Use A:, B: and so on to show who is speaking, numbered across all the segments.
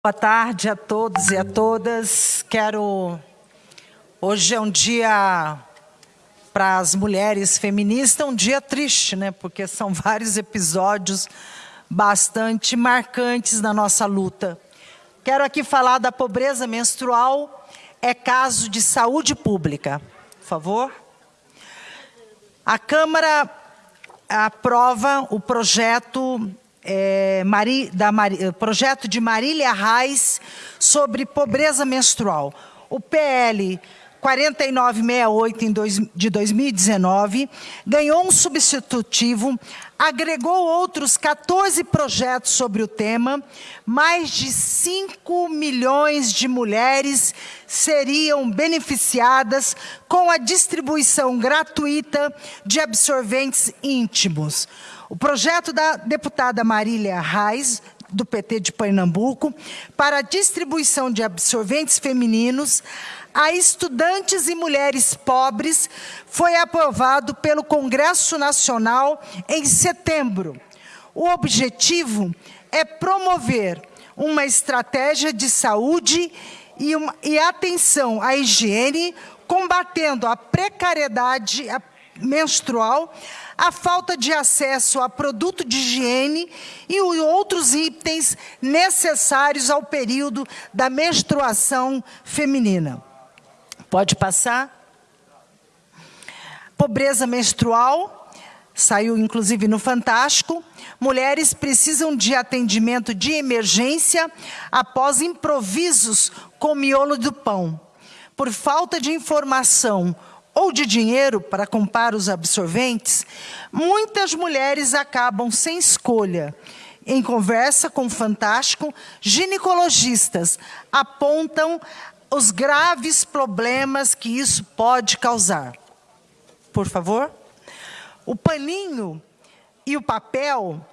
A: Boa tarde a todos e a todas. Quero. Hoje é um dia para as mulheres feministas, um dia triste, né? Porque são vários episódios bastante marcantes na nossa luta. Quero aqui falar da pobreza menstrual, é caso de saúde pública. Por favor. A Câmara aprova o projeto é, Mari, da Mari, eh, projeto de Marília Reis sobre pobreza menstrual. O PL 4968 de 2019 ganhou um substitutivo, agregou outros 14 projetos sobre o tema, mais de 5 milhões de mulheres seriam beneficiadas com a distribuição gratuita de absorventes íntimos. O projeto da deputada Marília Reis, do PT de Pernambuco, para a distribuição de absorventes femininos a estudantes e mulheres pobres foi aprovado pelo Congresso Nacional em setembro. O objetivo é promover uma estratégia de saúde e, uma, e atenção à higiene, combatendo a precariedade menstrual, a falta de acesso a produto de higiene e outros itens necessários ao período da menstruação feminina. Pode passar? Pobreza menstrual, saiu inclusive no Fantástico. Mulheres precisam de atendimento de emergência após improvisos com miolo do pão. Por falta de informação ou de dinheiro para comprar os absorventes, muitas mulheres acabam sem escolha. Em conversa com o Fantástico, ginecologistas apontam os graves problemas que isso pode causar. Por favor. O paninho e o papel,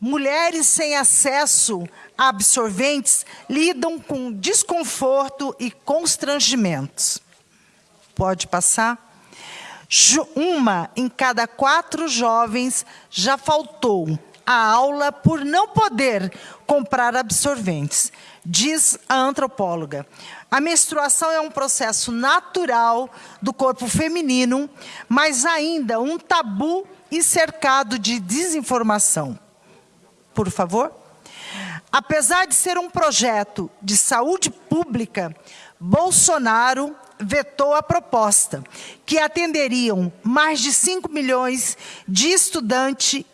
A: mulheres sem acesso a absorventes lidam com desconforto e constrangimentos. Pode passar? Uma em cada quatro jovens já faltou a aula por não poder comprar absorventes, diz a antropóloga. A menstruação é um processo natural do corpo feminino, mas ainda um tabu e cercado de desinformação. Por favor. Apesar de ser um projeto de saúde pública, Bolsonaro vetou a proposta, que atenderiam mais de 5 milhões de estudante,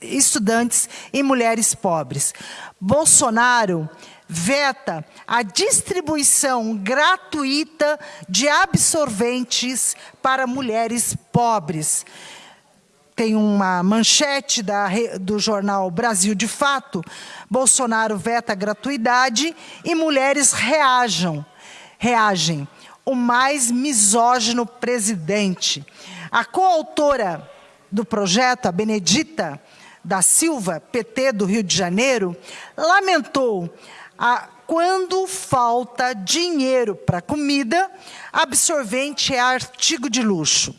A: estudantes e mulheres pobres. Bolsonaro veta a distribuição gratuita de absorventes para mulheres pobres. Tem uma manchete da, do jornal Brasil de Fato, Bolsonaro veta a gratuidade e mulheres reajam, reagem o mais misógino presidente. A coautora do projeto, a Benedita da Silva, PT do Rio de Janeiro, lamentou a, quando falta dinheiro para comida, absorvente é artigo de luxo.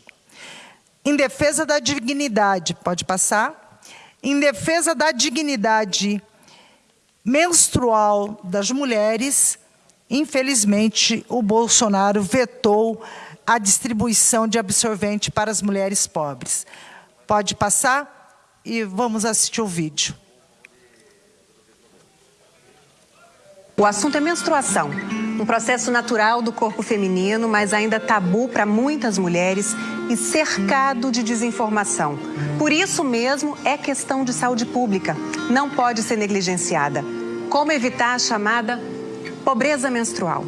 A: Em defesa da dignidade, pode passar? Em defesa da dignidade menstrual das mulheres, Infelizmente, o Bolsonaro vetou a distribuição de absorvente para as mulheres pobres. Pode passar e vamos assistir o vídeo.
B: O assunto é menstruação, um processo natural do corpo feminino, mas ainda tabu para muitas mulheres e cercado de desinformação. Por isso mesmo é questão de saúde pública, não pode ser negligenciada. Como evitar a chamada pobreza menstrual?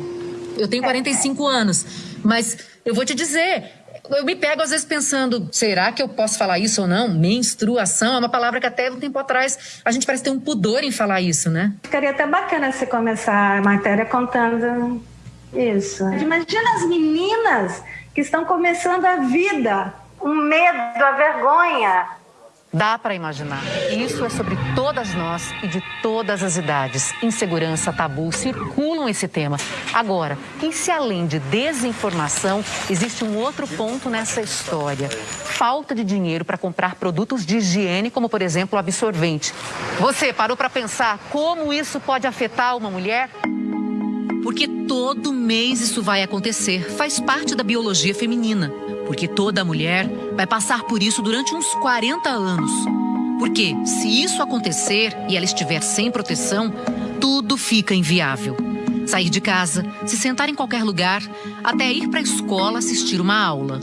C: Eu tenho 45 anos, mas eu vou te dizer, eu me pego às vezes pensando, será que eu posso falar isso ou não? Menstruação é uma palavra que até um tempo atrás a gente parece ter um pudor em falar isso, né?
D: Ficaria até bacana se começar a matéria contando isso. Imagina as meninas que estão começando a vida, o medo, a vergonha,
C: Dá para imaginar. Isso é sobre todas nós e de todas as idades. Insegurança, tabu circulam esse tema. Agora, e se além de desinformação, existe um outro ponto nessa história? Falta de dinheiro para comprar produtos de higiene, como por exemplo o absorvente. Você parou para pensar como isso pode afetar uma mulher? Porque todo mês isso vai acontecer, faz parte da biologia feminina porque toda mulher vai passar por isso durante uns 40 anos. Porque se isso acontecer e ela estiver sem proteção, tudo fica inviável. Sair de casa, se sentar em qualquer lugar, até ir para a escola assistir uma aula.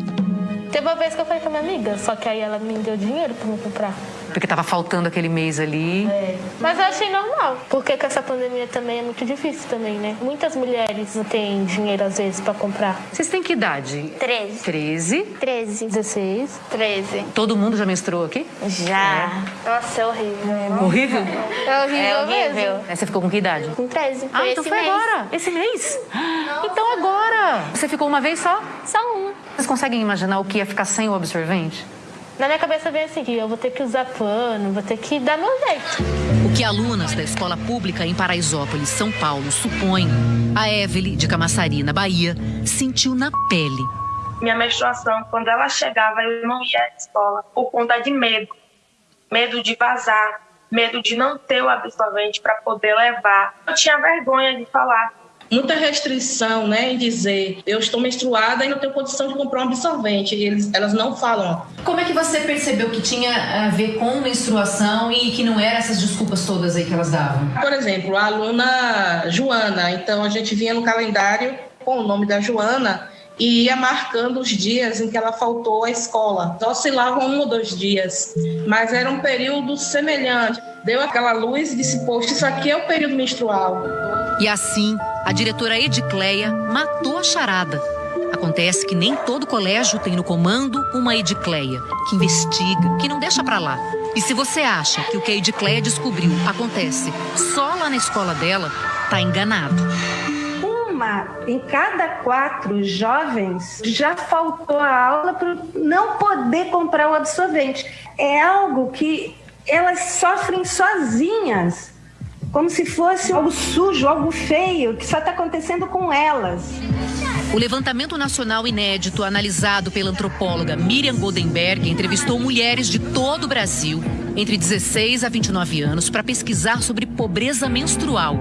E: Teve uma vez que eu falei com a minha amiga, só que aí ela me deu dinheiro para me comprar.
C: Porque estava faltando aquele mês ali.
E: É. Mas eu achei normal, porque com essa pandemia também é muito difícil também, né? Muitas mulheres não têm dinheiro às vezes para comprar.
C: Vocês têm que idade?
E: 13.
C: 13.
E: 13. 16. 13.
C: Todo mundo já menstruou aqui?
E: Já. É. Nossa, é horrível.
C: Horrível?
E: É horrível,
C: é
E: horrível. mesmo.
C: Você ficou com que idade?
E: Com 13.
C: Ah, então foi mês. agora. Esse mês? Nossa. Então agora. Você ficou uma vez só?
E: Só uma.
C: Vocês conseguem imaginar o que ia ficar sem o absorvente?
E: Na minha cabeça vem assim, que eu vou ter que usar pano, vou ter que dar meu jeito.
C: O que alunas da escola pública em Paraisópolis, São Paulo, supõem, a Evelyn, de Camaçari, na Bahia, sentiu na pele.
F: Minha menstruação, quando ela chegava, eu não ia à escola por conta de medo. Medo de vazar, medo de não ter o absorvente para poder levar. Eu tinha vergonha de falar
G: muita restrição né, em dizer eu estou menstruada e não tenho condição de comprar um absorvente. E eles, elas não falam.
C: Como é que você percebeu que tinha a ver com menstruação e que não eram essas desculpas todas aí que elas davam?
G: Por exemplo, a aluna Joana, então a gente vinha no calendário com o nome da Joana e ia marcando os dias em que ela faltou à escola. Oscilavam um ou dois dias, mas era um período semelhante. Deu aquela luz e disse: Poxa, isso aqui é o período menstrual.
C: E assim, a diretora Edicleia matou a charada. Acontece que nem todo colégio tem no comando uma Edicleia, que investiga, que não deixa para lá. E se você acha que o que a Edicleia descobriu acontece só lá na escola dela, tá enganado.
D: Uma em cada quatro jovens já faltou a aula por não poder comprar o absorvente. É algo que elas sofrem sozinhas como se fosse algo sujo, algo feio, que só está acontecendo com elas.
C: O levantamento nacional inédito, analisado pela antropóloga Miriam Goldenberg, entrevistou mulheres de todo o Brasil, entre 16 a 29 anos, para pesquisar sobre pobreza menstrual.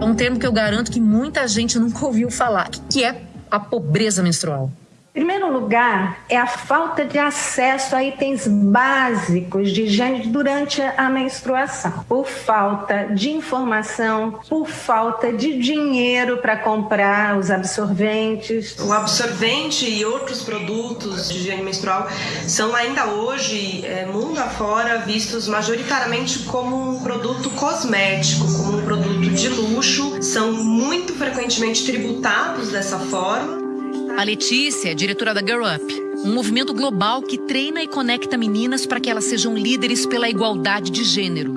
C: É um termo que eu garanto que muita gente nunca ouviu falar, que é a pobreza menstrual.
D: Primeiro lugar, é a falta de acesso a itens básicos de higiene durante a menstruação, por falta de informação, por falta de dinheiro para comprar os absorventes.
H: O absorvente e outros produtos de higiene menstrual são ainda hoje, é, mundo afora, vistos majoritariamente como um produto cosmético, como um produto de luxo, são muito frequentemente tributados dessa forma
C: a Letícia é diretora da Girl Up, um movimento global que treina e conecta meninas para que elas sejam líderes pela igualdade de gênero.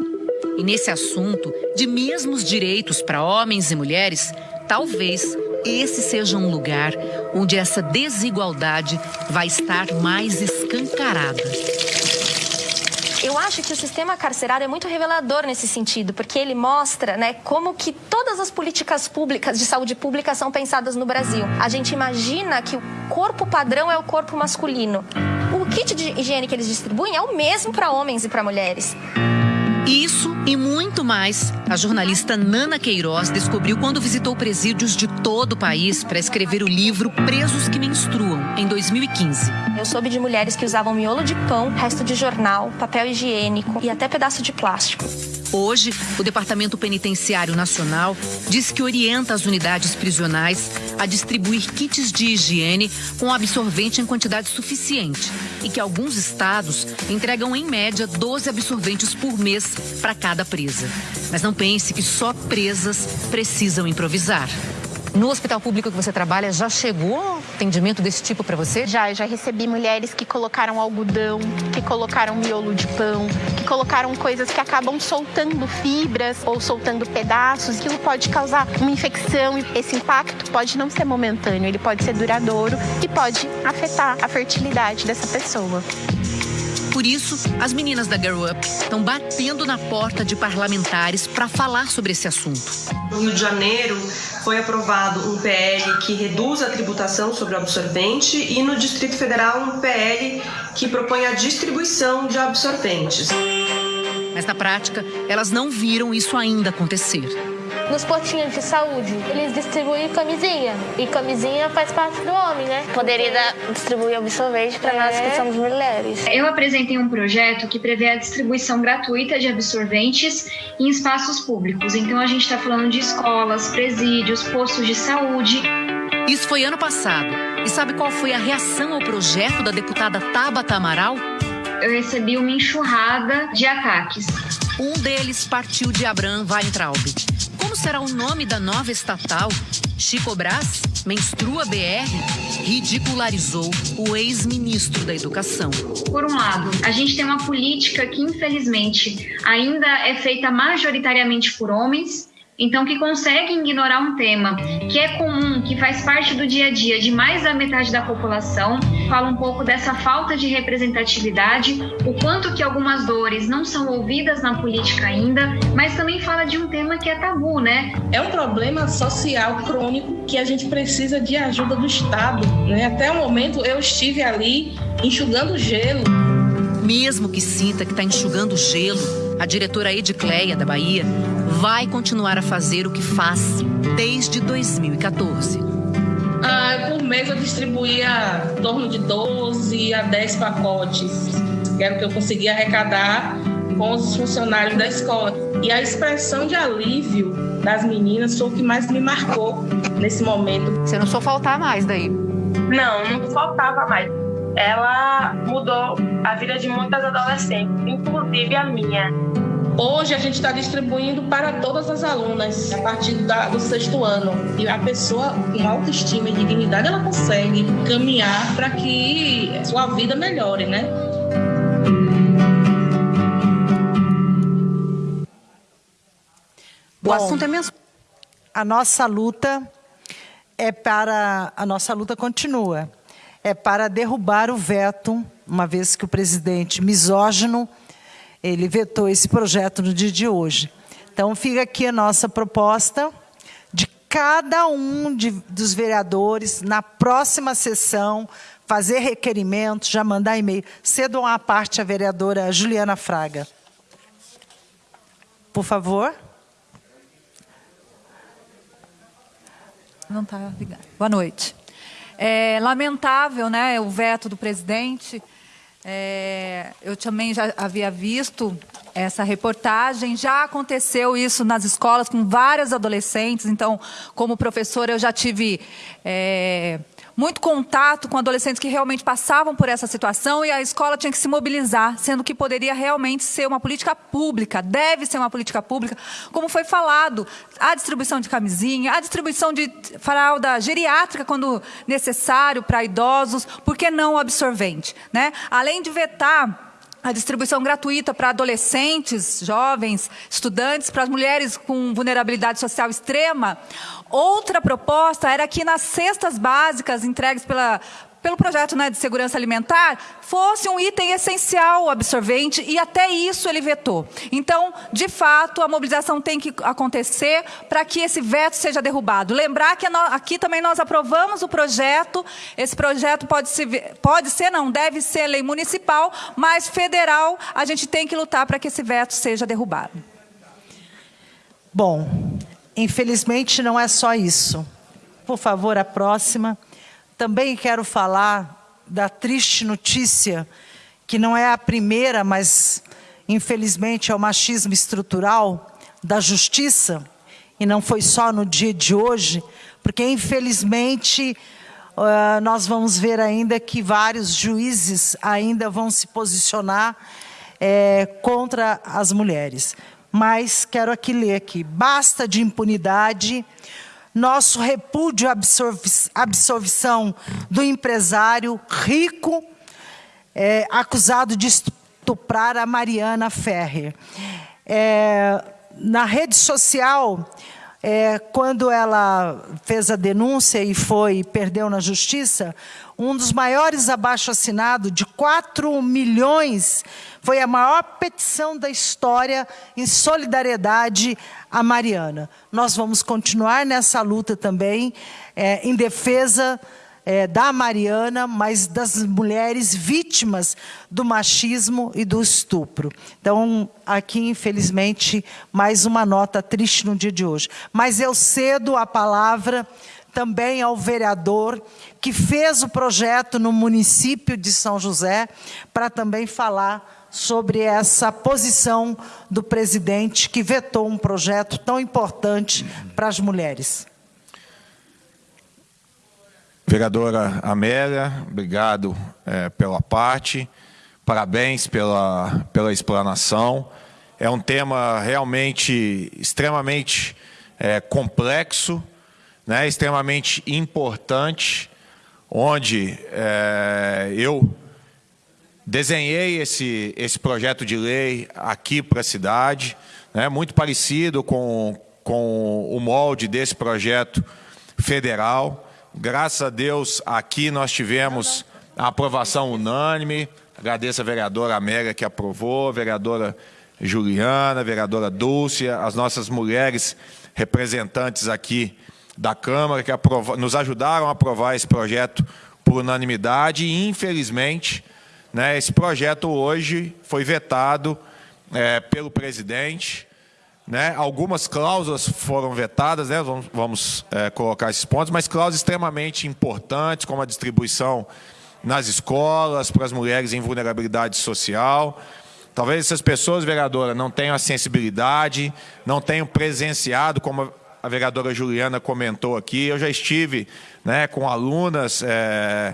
C: E nesse assunto de mesmos direitos para homens e mulheres, talvez esse seja um lugar onde essa desigualdade vai estar mais escancarada.
I: Eu acho que o sistema carcerário é muito revelador nesse sentido, porque ele mostra né, como que todas as políticas públicas de saúde pública são pensadas no Brasil. A gente imagina que o corpo padrão é o corpo masculino. O kit de higiene que eles distribuem é o mesmo para homens e para mulheres.
C: Isso e muito mais, a jornalista Nana Queiroz descobriu quando visitou presídios de todo o país para escrever o livro Presos que Menstruam, em 2015.
I: Eu soube de mulheres que usavam miolo de pão, resto de jornal, papel higiênico e até pedaço de plástico.
C: Hoje, o Departamento Penitenciário Nacional diz que orienta as unidades prisionais a distribuir kits de higiene com absorvente em quantidade suficiente e que alguns estados entregam, em média, 12 absorventes por mês para cada presa. Mas não pense que só presas precisam improvisar. No hospital público que você trabalha, já chegou atendimento desse tipo para você?
J: Já, já recebi mulheres que colocaram algodão, que colocaram miolo de pão, que colocaram coisas que acabam soltando fibras ou soltando pedaços. Aquilo pode causar uma infecção e esse impacto pode não ser momentâneo, ele pode ser duradouro e pode afetar a fertilidade dessa pessoa.
K: Por isso, as meninas da Girl Up estão batendo na porta de parlamentares para falar sobre esse assunto.
H: No Rio de Janeiro, foi aprovado um PL que reduz a tributação sobre o absorvente e no Distrito Federal um PL que propõe a distribuição de absorventes.
K: Mas na prática, elas não viram isso ainda acontecer
E: nos postinhos de saúde, eles distribuem camisinha. E camisinha faz parte do homem, né?
L: Poderia dar, distribuir absorvente para é. nós que somos mulheres.
M: Eu apresentei um projeto que prevê a distribuição gratuita de absorventes em espaços públicos. Então a gente está falando de escolas, presídios, postos de saúde.
K: Isso foi ano passado. E sabe qual foi a reação ao projeto da deputada Tabata Amaral?
M: Eu recebi uma enxurrada de ataques.
K: Um deles partiu de Abram Weintraub será o nome da nova estatal? Chico Brás, Menstrua BR, ridicularizou o ex-ministro da Educação.
M: Por um lado, a gente tem uma política que, infelizmente, ainda é feita majoritariamente por homens então, que conseguem ignorar um tema que é comum, que faz parte do dia a dia de mais da metade da população, fala um pouco dessa falta de representatividade, o quanto que algumas dores não são ouvidas na política ainda, mas também fala de um tema que é tabu, né?
G: É um problema social crônico que a gente precisa de ajuda do Estado, né? Até o momento eu estive ali enxugando gelo.
K: Mesmo que sinta que está enxugando gelo, a diretora Edicleia da Bahia vai continuar a fazer o que faz desde 2014.
G: Ah, por mês eu distribuía em torno de 12 a 10 pacotes, que era o que eu conseguia arrecadar com os funcionários da escola. E a expressão de alívio das meninas foi o que mais me marcou nesse momento.
K: Você não só faltar mais daí?
F: Não, não faltava mais. Ela mudou a vida de muitas adolescentes, inclusive a minha.
G: Hoje a gente está distribuindo para todas as alunas a partir da, do sexto ano. E a pessoa com autoestima e dignidade ela consegue caminhar para que sua vida melhore, né?
A: Bom, o assunto é mesmo. A nossa luta é para a nossa luta continua é para derrubar o veto, uma vez que o presidente misógino ele vetou esse projeto no dia de hoje. Então, fica aqui a nossa proposta de cada um de, dos vereadores, na próxima sessão, fazer requerimento, já mandar e-mail. Cedam à parte a vereadora Juliana Fraga. Por favor.
N: Não está ligado. Boa noite. É lamentável né, o veto do presidente. É, eu também já havia visto essa reportagem. Já aconteceu isso nas escolas com várias adolescentes. Então, como professora, eu já tive é, muito contato com adolescentes que realmente passavam por essa situação e a escola tinha que se mobilizar, sendo que poderia realmente ser uma política pública, deve ser uma política pública, como foi falado, a distribuição de camisinha, a distribuição de fralda geriátrica quando necessário para idosos, por que não o absorvente? Né? Além de vetar a distribuição gratuita para adolescentes, jovens, estudantes, para as mulheres com vulnerabilidade social extrema. Outra proposta era que nas cestas básicas entregues pela, pelo projeto né, de segurança alimentar, fosse um item essencial o absorvente, e até isso ele vetou. Então, de fato, a mobilização tem que acontecer para que esse veto seja derrubado. Lembrar que aqui também nós aprovamos o projeto, esse projeto pode ser, pode ser não, deve ser lei municipal, mas federal, a gente tem que lutar para que esse veto seja derrubado.
A: Bom, infelizmente não é só isso. Por favor, a próxima. Também quero falar da triste notícia, que não é a primeira, mas infelizmente é o machismo estrutural da justiça, e não foi só no dia de hoje, porque infelizmente uh, nós vamos ver ainda que vários juízes ainda vão se posicionar é, contra as mulheres. Mas quero aqui ler aqui, basta de impunidade, nosso repúdio à absolvição do empresário rico é, acusado de estuprar a Mariana Ferrer. É, na rede social, é, quando ela fez a denúncia e foi perdeu na justiça, um dos maiores abaixo-assinado de 4 milhões, foi a maior petição da história em solidariedade à Mariana. Nós vamos continuar nessa luta também, é, em defesa é, da Mariana, mas das mulheres vítimas do machismo e do estupro. Então, aqui, infelizmente, mais uma nota triste no dia de hoje. Mas eu cedo a palavra também ao vereador que fez o projeto no município de São José, para também falar sobre essa posição do presidente que vetou um projeto tão importante para as mulheres.
O: Vereadora Amélia, obrigado é, pela parte, parabéns pela, pela explanação. É um tema realmente extremamente é, complexo, né, extremamente importante, onde é, eu desenhei esse, esse projeto de lei aqui para a cidade, né, muito parecido com, com o molde desse projeto federal. Graças a Deus, aqui nós tivemos a aprovação unânime. Agradeço a vereadora Amélia que aprovou, a vereadora Juliana, a vereadora Dulce, as nossas mulheres representantes aqui da Câmara que nos ajudaram a aprovar esse projeto por unanimidade e, infelizmente, né, esse projeto hoje foi vetado é, pelo presidente, né? Algumas cláusulas foram vetadas, né? vamos, vamos é, colocar esses pontos, mas cláusulas extremamente importantes, como a distribuição nas escolas, para as mulheres em vulnerabilidade social. Talvez essas pessoas, vereadora, não tenham a sensibilidade, não tenham presenciado, como a vereadora Juliana comentou aqui. Eu já estive né, com alunas... É,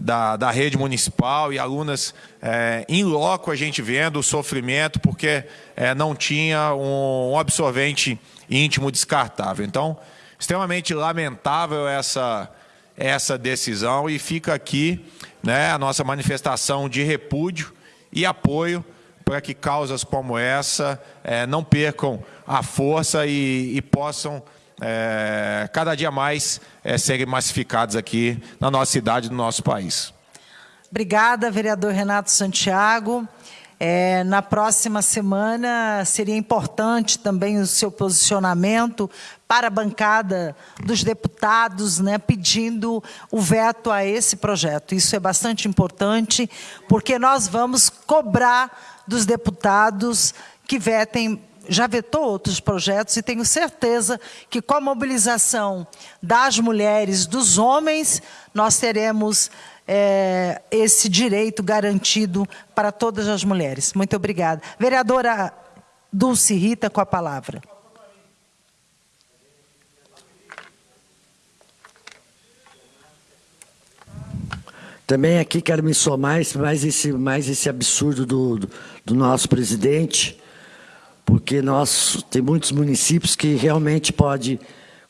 O: da, da rede municipal e alunas é, em loco a gente vendo o sofrimento porque é, não tinha um, um absorvente íntimo descartável. Então, extremamente lamentável essa, essa decisão e fica aqui né, a nossa manifestação de repúdio e apoio para que causas como essa é, não percam a força e, e possam é, cada dia mais é, serem massificados aqui na nossa cidade, no nosso país.
A: Obrigada, vereador Renato Santiago. É, na próxima semana seria importante também o seu posicionamento para a bancada dos deputados, né, pedindo o veto a esse projeto. Isso é bastante importante, porque nós vamos cobrar dos deputados que vetem já vetou outros projetos e tenho certeza que com a mobilização das mulheres, dos homens, nós teremos é, esse direito garantido para todas as mulheres. Muito obrigada. Vereadora Dulce Rita, com a palavra.
P: Também aqui quero me somar mais esse, mais esse absurdo do, do, do nosso presidente, porque nós tem muitos municípios que realmente pode,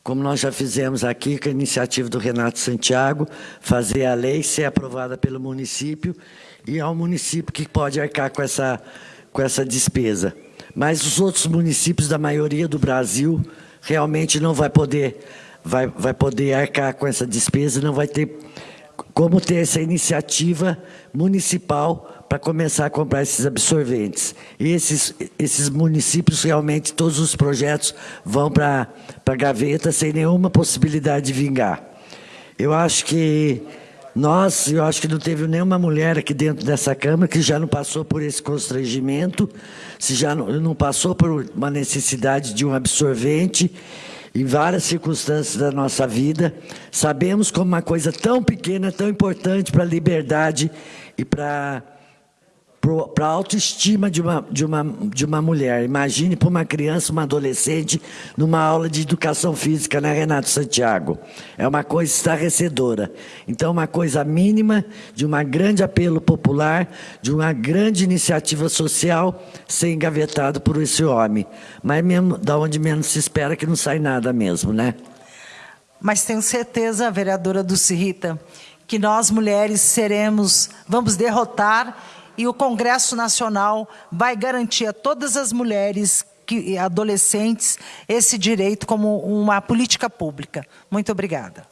P: como nós já fizemos aqui, com a iniciativa do Renato Santiago, fazer a lei ser aprovada pelo município e é o município que pode arcar com essa, com essa despesa. Mas os outros municípios da maioria do Brasil realmente não vai poder, vai, vai poder arcar com essa despesa, não vai ter como ter essa iniciativa municipal para começar a comprar esses absorventes. E esses, esses municípios, realmente, todos os projetos vão para a gaveta sem nenhuma possibilidade de vingar. Eu acho que nós, eu acho que não teve nenhuma mulher aqui dentro dessa Câmara que já não passou por esse constrangimento, se já não, não passou por uma necessidade de um absorvente, em várias circunstâncias da nossa vida, sabemos como uma coisa tão pequena, tão importante para a liberdade e para para a autoestima de uma, de, uma, de uma mulher. Imagine para uma criança, uma adolescente, numa aula de educação física, né, Renato Santiago? É uma coisa estarrecedora. Então, uma coisa mínima de um grande apelo popular, de uma grande iniciativa social, ser engavetado por esse homem. Mas mesmo, da onde menos se espera que não sai nada mesmo, né?
A: Mas tenho certeza, vereadora Dulce Rita, que nós mulheres seremos, vamos derrotar e o Congresso Nacional vai garantir a todas as mulheres que, adolescentes esse direito como uma política pública. Muito obrigada.